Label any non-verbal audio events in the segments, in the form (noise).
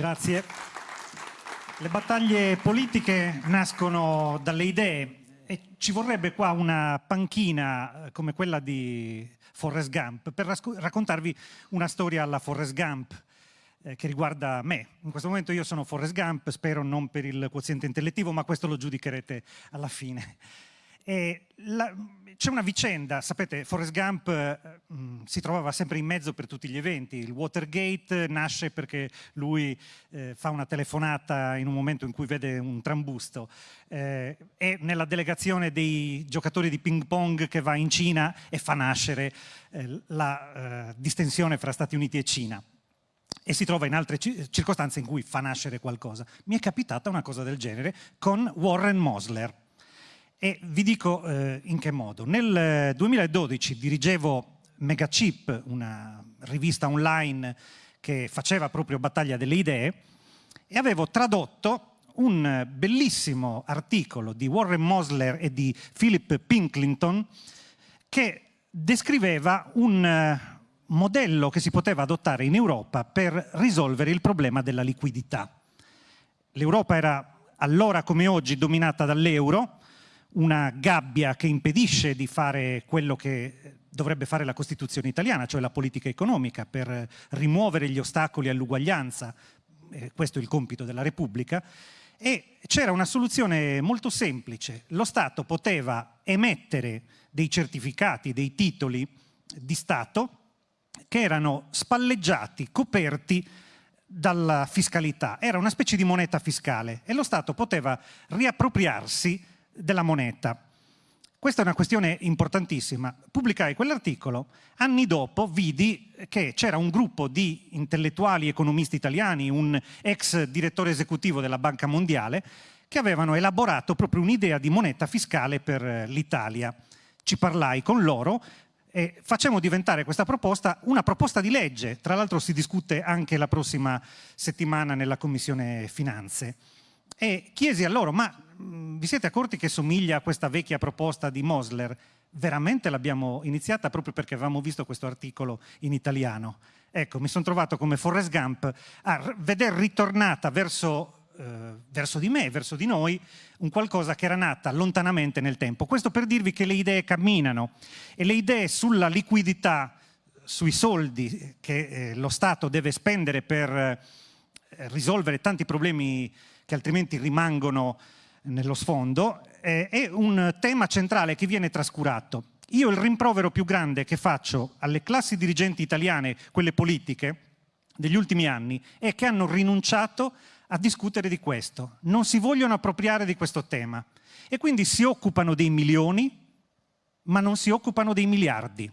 Grazie. Le battaglie politiche nascono dalle idee e ci vorrebbe qua una panchina eh, come quella di Forrest Gump per raccontarvi una storia alla Forrest Gump eh, che riguarda me. In questo momento io sono Forrest Gump, spero non per il quoziente intellettivo, ma questo lo giudicherete alla fine. C'è una vicenda, sapete, Forrest Gump eh, mh, si trovava sempre in mezzo per tutti gli eventi. Il Watergate nasce perché lui eh, fa una telefonata in un momento in cui vede un trambusto. Eh, è nella delegazione dei giocatori di ping pong che va in Cina e fa nascere eh, la eh, distensione fra Stati Uniti e Cina e si trova in altre circostanze in cui fa nascere qualcosa. Mi è capitata una cosa del genere con Warren Mosler. E vi dico eh, in che modo. Nel 2012 dirigevo Megachip, una rivista online che faceva proprio battaglia delle idee, e avevo tradotto un bellissimo articolo di Warren Mosler e di Philip Pinklington che descriveva un eh, modello che si poteva adottare in Europa per risolvere il problema della liquidità. L'Europa era allora come oggi dominata dall'euro, una gabbia che impedisce di fare quello che dovrebbe fare la Costituzione italiana, cioè la politica economica, per rimuovere gli ostacoli all'uguaglianza, eh, questo è il compito della Repubblica, e c'era una soluzione molto semplice. Lo Stato poteva emettere dei certificati, dei titoli di Stato che erano spalleggiati, coperti dalla fiscalità. Era una specie di moneta fiscale e lo Stato poteva riappropriarsi della moneta. Questa è una questione importantissima. Pubblicai quell'articolo, anni dopo vidi che c'era un gruppo di intellettuali economisti italiani, un ex direttore esecutivo della Banca Mondiale, che avevano elaborato proprio un'idea di moneta fiscale per l'Italia. Ci parlai con loro e facciamo diventare questa proposta una proposta di legge. Tra l'altro si discute anche la prossima settimana nella Commissione Finanze. E chiesi a loro, ma mh, vi siete accorti che somiglia a questa vecchia proposta di Mosler? Veramente l'abbiamo iniziata proprio perché avevamo visto questo articolo in italiano. Ecco, mi sono trovato come Forrest Gump a vedere ritornata verso, eh, verso di me, verso di noi, un qualcosa che era nata lontanamente nel tempo. Questo per dirvi che le idee camminano e le idee sulla liquidità, sui soldi che eh, lo Stato deve spendere per eh, risolvere tanti problemi che altrimenti rimangono nello sfondo, eh, è un tema centrale che viene trascurato. Io il rimprovero più grande che faccio alle classi dirigenti italiane, quelle politiche, degli ultimi anni, è che hanno rinunciato a discutere di questo. Non si vogliono appropriare di questo tema. E quindi si occupano dei milioni, ma non si occupano dei miliardi.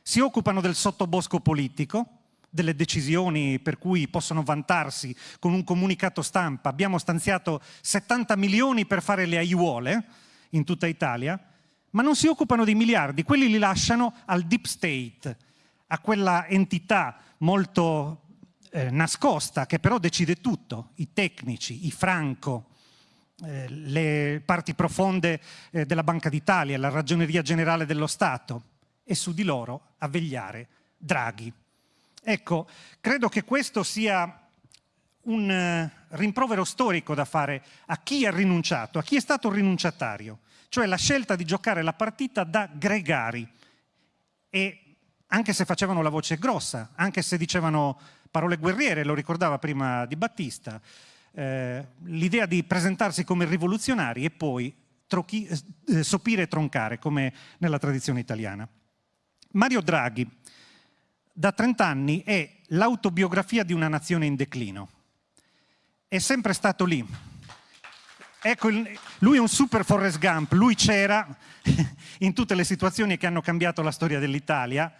Si occupano del sottobosco politico, delle decisioni per cui possono vantarsi con un comunicato stampa. Abbiamo stanziato 70 milioni per fare le aiuole in tutta Italia, ma non si occupano dei miliardi, quelli li lasciano al deep state, a quella entità molto eh, nascosta che però decide tutto, i tecnici, i franco, eh, le parti profonde eh, della Banca d'Italia, la Ragioneria Generale dello Stato e su di loro a vegliare Draghi. Ecco, credo che questo sia un eh, rimprovero storico da fare a chi ha rinunciato, a chi è stato rinunciatario, cioè la scelta di giocare la partita da gregari e anche se facevano la voce grossa, anche se dicevano parole guerriere, lo ricordava prima Di Battista, eh, l'idea di presentarsi come rivoluzionari e poi trochi, eh, sopire e troncare, come nella tradizione italiana. Mario Draghi, da 30 anni è l'autobiografia di una nazione in declino. È sempre stato lì. Ecco, lui è un super Forrest Gump, lui c'era (laughs) in tutte le situazioni che hanno cambiato la storia dell'Italia,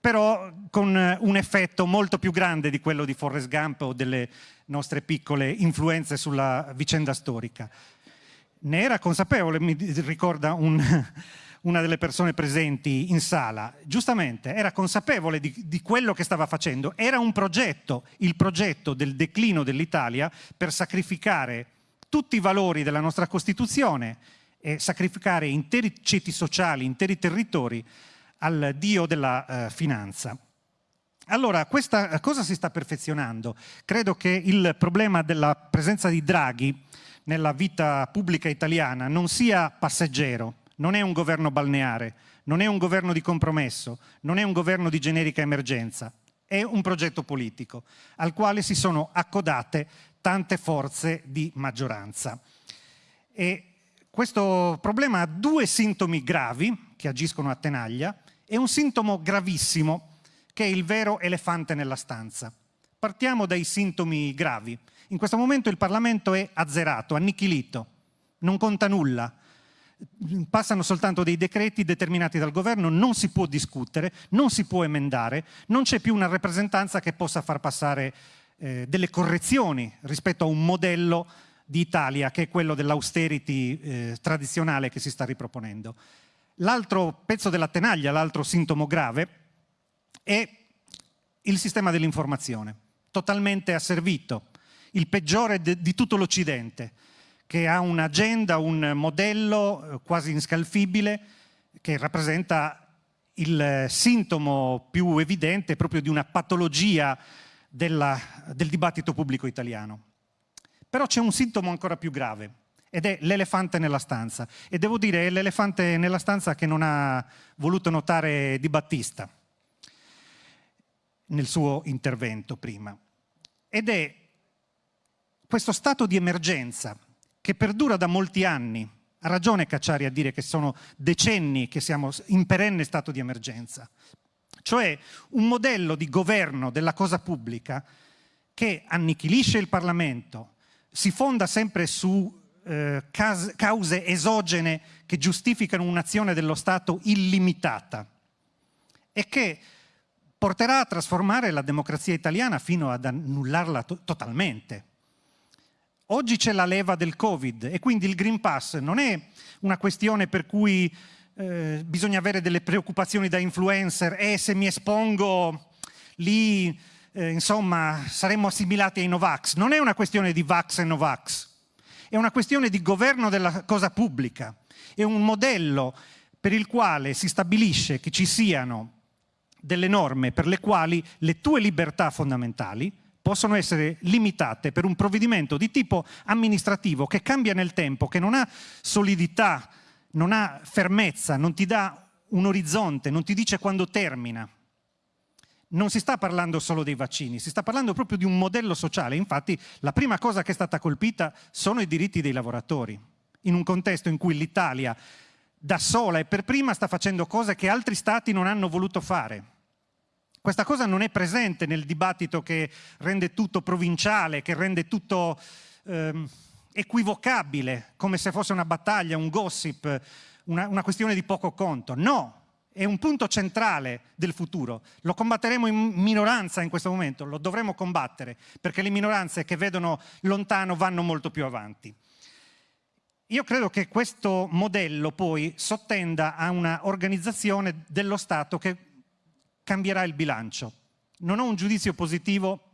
però con un effetto molto più grande di quello di Forrest Gump o delle nostre piccole influenze sulla vicenda storica. Ne era consapevole, mi ricorda un, (laughs) una delle persone presenti in sala, giustamente era consapevole di, di, quello che stava facendo, era un progetto, il progetto del declino dell'Italia per sacrificare tutti i valori della nostra Costituzione e sacrificare interi ceti sociali, interi territori al dio della eh, finanza. Allora, questa cosa si sta perfezionando. Credo che il problema della presenza di Draghi nella vita pubblica italiana non sia passeggero, non è un governo balneare, non è un governo di compromesso, non è un governo di generica emergenza, è un progetto politico al quale si sono accodate tante forze di maggioranza. E questo problema ha due sintomi gravi che agiscono a tenaglia e un sintomo gravissimo che è il vero elefante nella stanza. Partiamo dai sintomi gravi. In questo momento il Parlamento è azzerato, annichilito, non conta nulla. Passano soltanto dei decreti determinati dal governo, non si può discutere, non si può emendare, non c'è più una rappresentanza che possa far passare eh, delle correzioni rispetto a un modello di Italia che è quello dell'austerity eh, tradizionale che si sta riproponendo. L'altro pezzo della tenaglia, l'altro sintomo grave, è il sistema dell'informazione, totalmente asservito, il peggiore di tutto l'Occidente, che ha un'agenda, un modello eh, quasi inscalfibile, che rappresenta il sintomo più evidente proprio di una patologia della, del dibattito pubblico italiano. Però c'è un sintomo ancora più grave, ed è l'elefante nella stanza. E devo dire, è l'elefante nella stanza che non ha voluto notare Di Battista nel suo intervento prima. Ed è questo stato di emergenza che perdura da molti anni, ha ragione Cacciari a dire che sono decenni che siamo in perenne stato di emergenza, cioè un modello di governo della cosa pubblica che annichilisce il Parlamento, si fonda sempre su eh, cause esogene che giustificano un'azione dello Stato illimitata e che porterà a trasformare la democrazia italiana fino ad annullarla to totalmente. Oggi c'è la leva del Covid e quindi il Green Pass non è una questione per cui eh, bisogna avere delle preoccupazioni da influencer e eh, se mi espongo lì, eh, insomma, saremmo assimilati ai Novax. Non è una questione di Vax e Novax, è una questione di governo della cosa pubblica. È un modello per il quale si stabilisce che ci siano delle norme per le quali le tue libertà fondamentali possono essere limitate per un provvedimento di tipo amministrativo che cambia nel tempo, che non ha solidità, non ha fermezza, non ti dà un orizzonte, non ti dice quando termina. Non si sta parlando solo dei vaccini, si sta parlando proprio di un modello sociale. Infatti la prima cosa che è stata colpita sono i diritti dei lavoratori, in un contesto in cui l'Italia da sola e per prima sta facendo cose che altri stati non hanno voluto fare. Questa cosa non è presente nel dibattito che rende tutto provinciale, che rende tutto ehm, equivocabile, come se fosse una battaglia, un gossip, una, una questione di poco conto. No, è un punto centrale del futuro. Lo combatteremo in minoranza in questo momento, lo dovremo combattere, perché le minoranze che vedono lontano vanno molto più avanti. Io credo che questo modello poi sottenda a una organizzazione dello Stato che cambierà il bilancio. Non ho un giudizio positivo,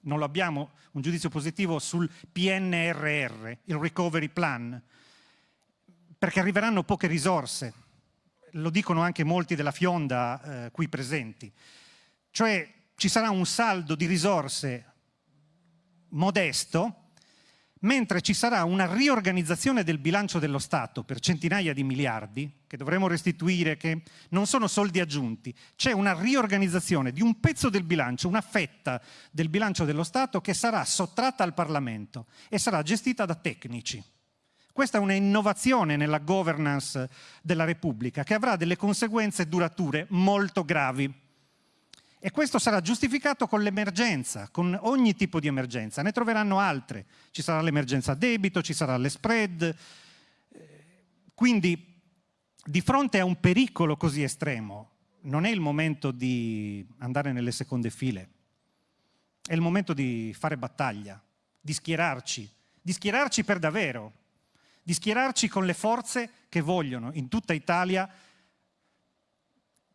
non lo abbiamo, un giudizio positivo sul PNRR, il Recovery Plan, perché arriveranno poche risorse, lo dicono anche molti della Fionda eh, qui presenti. Cioè ci sarà un saldo di risorse modesto, mentre ci sarà una riorganizzazione del bilancio dello Stato per centinaia di miliardi, che dovremo restituire, che non sono soldi aggiunti, c'è una riorganizzazione di un pezzo del bilancio, una fetta del bilancio dello Stato che sarà sottratta al Parlamento e sarà gestita da tecnici. Questa è un'innovazione nella governance della Repubblica che avrà delle conseguenze durature molto gravi. E questo sarà giustificato con l'emergenza, con ogni tipo di emergenza. Ne troveranno altre. Ci sarà l'emergenza debito, ci sarà le spread. Quindi, di fronte a un pericolo così estremo, non è il momento di andare nelle seconde file. È il momento di fare battaglia, di schierarci, di schierarci per davvero, di schierarci con le forze che vogliono in tutta Italia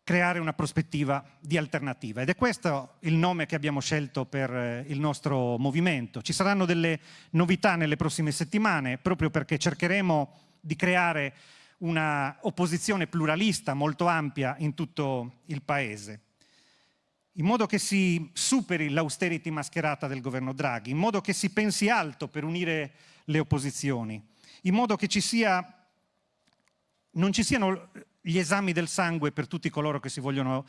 creare una prospettiva di alternativa. Ed è questo il nome che abbiamo scelto per eh, il nostro movimento. Ci saranno delle novità nelle prossime settimane, proprio perché cercheremo di creare una opposizione pluralista molto ampia in tutto il Paese. in modo che si superi l'austerity mascherata del governo Draghi, in modo che si pensi alto per unire le opposizioni, in modo che ci sia, non ci siano gli esami del sangue per tutti coloro che si vogliono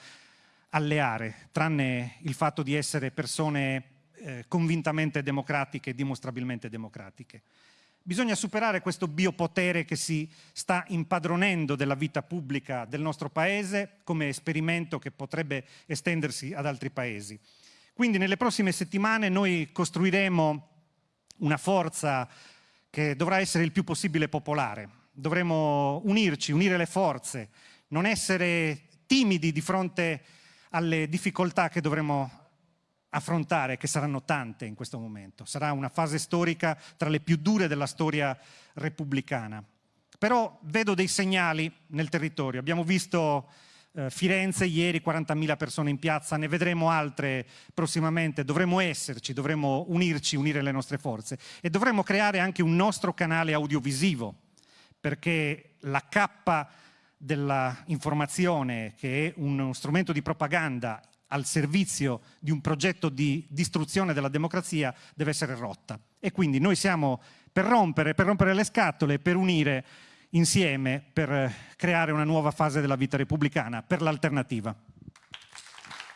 alleare, tranne il fatto di essere persone eh, convintamente democratiche dimostrabilmente democratiche. Bisogna superare questo biopotere che si sta impadronendo della vita pubblica del nostro Paese come esperimento che potrebbe estendersi ad altri Paesi. Quindi nelle prossime settimane noi costruiremo una forza che dovrà essere il più possibile popolare. Dovremo unirci, unire le forze, non essere timidi di fronte alle difficoltà che dovremo affrontare, che saranno tante in questo momento. Sarà una fase storica tra le più dure della storia repubblicana. Però vedo dei segnali nel territorio. Abbiamo visto eh, Firenze ieri, 40.000 persone in piazza, ne vedremo altre prossimamente. Dovremo esserci, dovremo unirci, unire le nostre forze e dovremo creare anche un nostro canale audiovisivo, perché la cappa dell'informazione, che è uno strumento di propaganda al servizio di un progetto di distruzione della democrazia deve essere rotta. E quindi noi siamo per rompere, per rompere le scatole, per unire insieme, per creare una nuova fase della vita repubblicana, per l'alternativa.